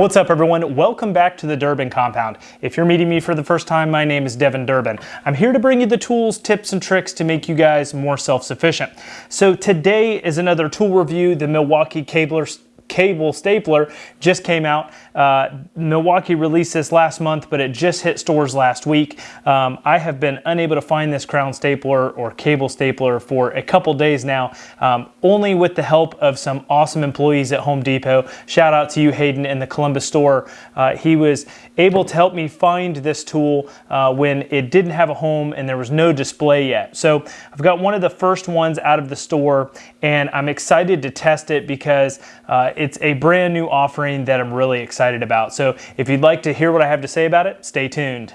What's up everyone? Welcome back to the Durbin Compound. If you're meeting me for the first time, my name is Devin Durbin. I'm here to bring you the tools, tips, and tricks to make you guys more self-sufficient. So today is another tool review, the Milwaukee Cabler cable stapler just came out. Uh, Milwaukee released this last month, but it just hit stores last week. Um, I have been unable to find this crown stapler or cable stapler for a couple days now, um, only with the help of some awesome employees at Home Depot. Shout out to you, Hayden, in the Columbus store. Uh, he was able to help me find this tool uh, when it didn't have a home and there was no display yet. So I've got one of the first ones out of the store and I'm excited to test it because uh, it's a brand new offering that I'm really excited about. So if you'd like to hear what I have to say about it, stay tuned.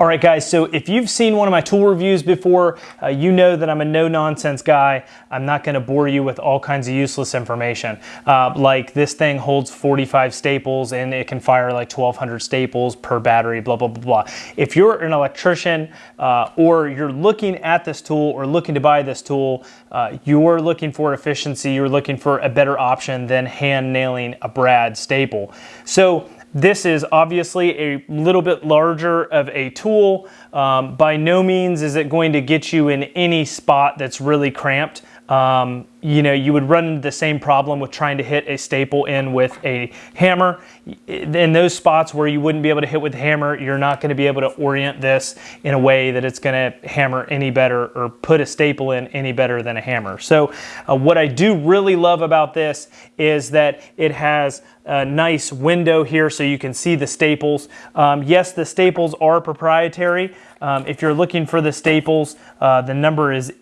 All right, guys, so if you've seen one of my tool reviews before, uh, you know that I'm a no-nonsense guy. I'm not gonna bore you with all kinds of useless information. Uh, like this thing holds 45 staples and it can fire like 1,200 staples per battery, blah, blah, blah, blah. If you're an electrician uh, or you're looking at this tool or looking to buy this tool, uh, you're looking for efficiency, you're looking for a better option than hand nailing a brad staple. So this is obviously a little bit larger of a tool. Um, by no means is it going to get you in any spot that's really cramped. Um, you know, you would run into the same problem with trying to hit a staple in with a hammer. In those spots where you wouldn't be able to hit with a hammer, you're not going to be able to orient this in a way that it's going to hammer any better or put a staple in any better than a hammer. So uh, what I do really love about this is that it has a nice window here so you can see the staples. Um, yes, the staples are proprietary. Um, if you're looking for the staples, uh, the number is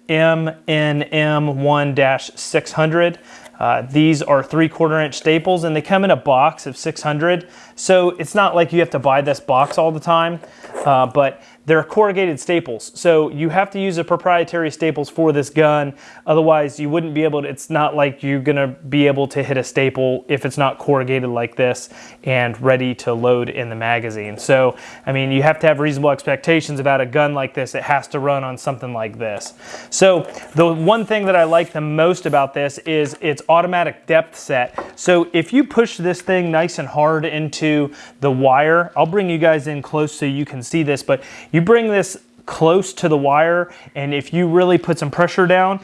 MNM1-600. Uh, these are three quarter inch staples and they come in a box of 600. So it's not like you have to buy this box all the time, uh, but they're corrugated staples. So you have to use a proprietary staples for this gun. Otherwise you wouldn't be able to, it's not like you're gonna be able to hit a staple if it's not corrugated like this and ready to load in the magazine. So, I mean, you have to have reasonable expectations about a gun like this. It has to run on something like this. So the one thing that I like the most about this is its automatic depth set. So if you push this thing nice and hard into the wire, I'll bring you guys in close so you can see this, but you you bring this close to the wire and if you really put some pressure down,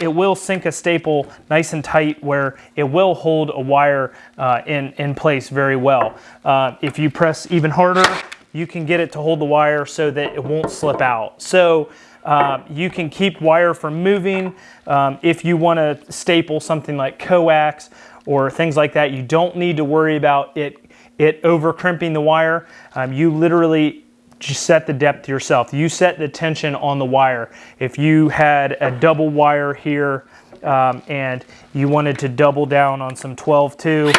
it will sink a staple nice and tight where it will hold a wire uh, in, in place very well. Uh, if you press even harder, you can get it to hold the wire so that it won't slip out. So uh, you can keep wire from moving. Um, if you want to staple something like coax or things like that, you don't need to worry about it it over crimping the wire. Um, you literally just set the depth yourself. You set the tension on the wire. If you had a double wire here um, and you wanted to double down on some 12-2,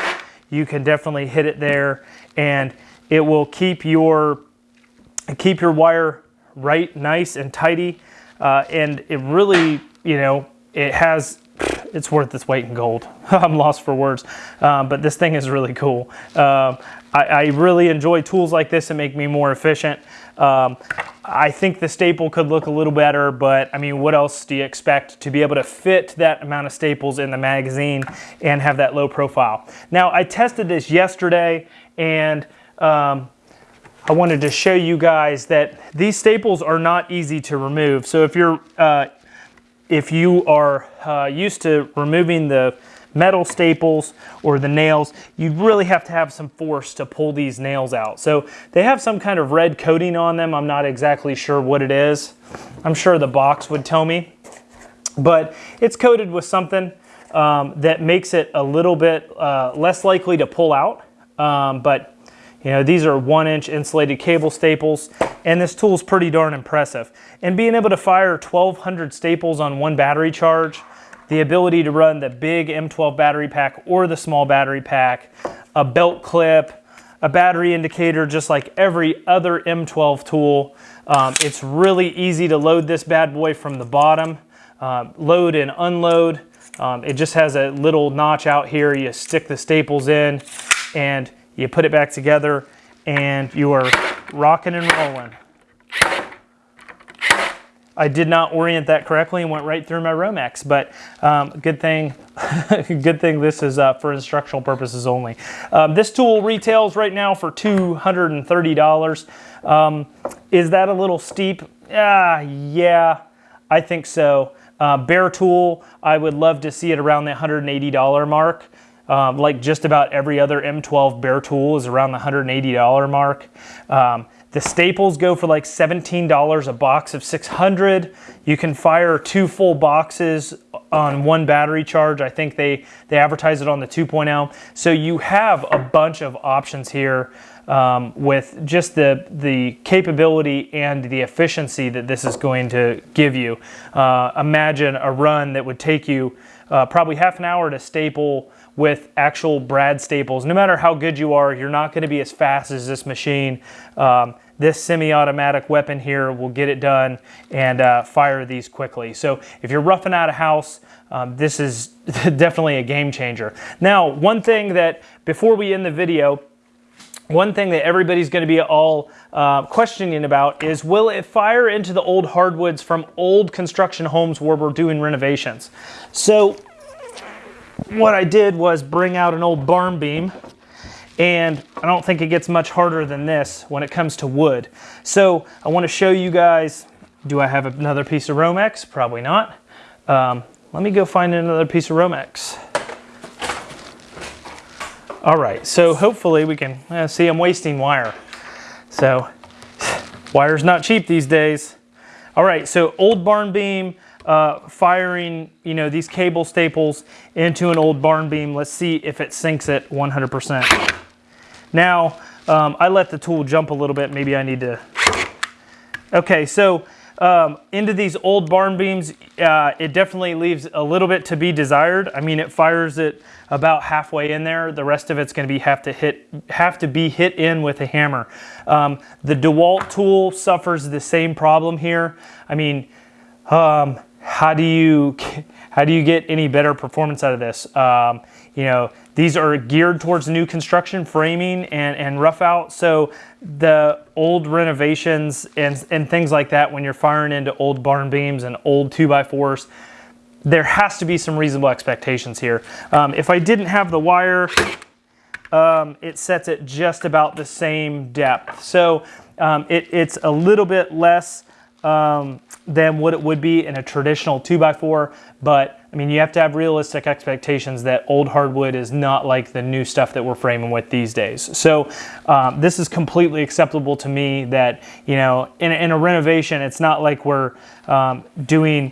you can definitely hit it there and it will keep your, keep your wire right, nice and tidy. Uh, and it really, you know, it has it's worth its weight in gold. I'm lost for words, um, but this thing is really cool. Um, I, I, really enjoy tools like this and make me more efficient. Um, I think the staple could look a little better, but I mean, what else do you expect to be able to fit that amount of staples in the magazine and have that low profile? Now, I tested this yesterday and um, I wanted to show you guys that these staples are not easy to remove. So if you're uh, if you are uh, used to removing the metal staples or the nails, you'd really have to have some force to pull these nails out. So they have some kind of red coating on them. I'm not exactly sure what it is. I'm sure the box would tell me, but it's coated with something um, that makes it a little bit uh, less likely to pull out. Um, but you know, these are one inch insulated cable staples, and this tool is pretty darn impressive. And being able to fire 1200 staples on one battery charge, the ability to run the big M12 battery pack or the small battery pack, a belt clip, a battery indicator, just like every other M12 tool. Um, it's really easy to load this bad boy from the bottom, uh, load and unload. Um, it just has a little notch out here. You stick the staples in and you put it back together and you are rocking and rolling. I did not orient that correctly and went right through my Romex, but um, good thing, good thing this is uh, for instructional purposes only. Um, this tool retails right now for $230. Um, is that a little steep? Ah, yeah, I think so. Uh, Bare tool, I would love to see it around the $180 mark. Um, like just about every other M12 bare tool is around the $180 mark. Um, the staples go for like $17 a box of 600. You can fire two full boxes on one battery charge. I think they, they advertise it on the 2.0. So you have a bunch of options here um, with just the, the capability and the efficiency that this is going to give you. Uh, imagine a run that would take you uh, probably half an hour to staple with actual brad staples. No matter how good you are, you're not going to be as fast as this machine. Um, this semi-automatic weapon here will get it done and uh, fire these quickly. So if you're roughing out a house, um, this is definitely a game changer. Now, one thing that before we end the video, one thing that everybody's going to be all uh, questioning about is will it fire into the old hardwoods from old construction homes where we're doing renovations? So what I did was bring out an old barn beam and I don't think it gets much harder than this when it comes to wood. So I want to show you guys, do I have another piece of Romex? Probably not. Um, let me go find another piece of Romex. All right, so hopefully we can uh, see I'm wasting wire. So wire's not cheap these days. All right, so old barn beam, uh, firing, you know, these cable staples into an old barn beam. Let's see if it sinks it 100%. Now, um, I let the tool jump a little bit. Maybe I need to. Okay, so um, into these old barn beams, uh, it definitely leaves a little bit to be desired. I mean, it fires it about halfway in there. The rest of it's going to be have to hit have to be hit in with a hammer. Um, the DeWalt tool suffers the same problem here. I mean, um, how do you how do you get any better performance out of this? Um, you know, these are geared towards new construction, framing, and, and rough out. So the old renovations and, and things like that, when you're firing into old barn beams and old 2x4s, there has to be some reasonable expectations here. Um, if I didn't have the wire, um, it sets it just about the same depth. So um, it, it's a little bit less um, than what it would be in a traditional 2x4, but I mean, you have to have realistic expectations that old hardwood is not like the new stuff that we're framing with these days. So um, this is completely acceptable to me that, you know, in, in a renovation, it's not like we're um, doing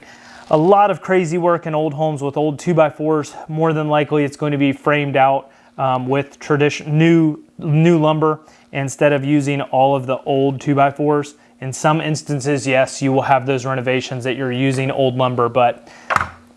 a lot of crazy work in old homes with old 2x4s. More than likely, it's going to be framed out um, with tradition new new lumber instead of using all of the old 2x4s. In some instances, yes, you will have those renovations that you're using old lumber, but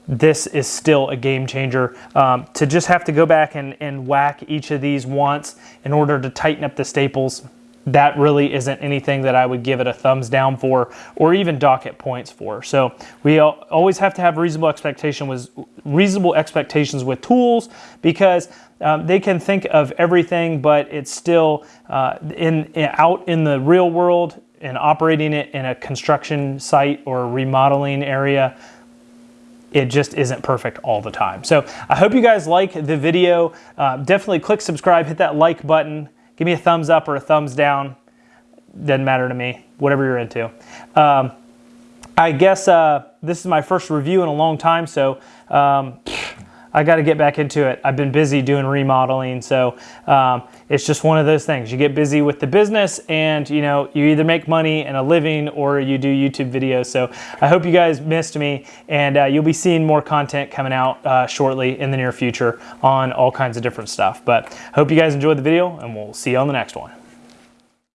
this is still a game changer. Um, to just have to go back and, and whack each of these once in order to tighten up the staples, that really isn't anything that I would give it a thumbs down for or even dock it points for. So we always have to have reasonable expectation with reasonable expectations with tools because um, they can think of everything, but it's still uh, in, in out in the real world and operating it in a construction site or remodeling area, it just isn't perfect all the time. So I hope you guys like the video. Uh, definitely click subscribe, hit that like button, give me a thumbs up or a thumbs down. Doesn't matter to me, whatever you're into. Um, I guess uh, this is my first review in a long time, so um, I got to get back into it. I've been busy doing remodeling, so um, it's just one of those things. You get busy with the business, and you know you either make money and a living, or you do YouTube videos. So I hope you guys missed me, and uh, you'll be seeing more content coming out uh, shortly in the near future on all kinds of different stuff. But hope you guys enjoyed the video, and we'll see you on the next one.